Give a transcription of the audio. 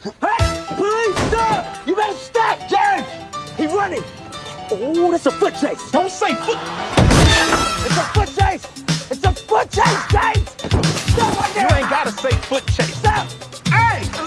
Hey, please stop! You better stop, James! He's running! Oh, that's a foot chase! Don't say foot. It's a foot chase! It's a foot chase, James! Stop right there. You ain't gotta say foot chase.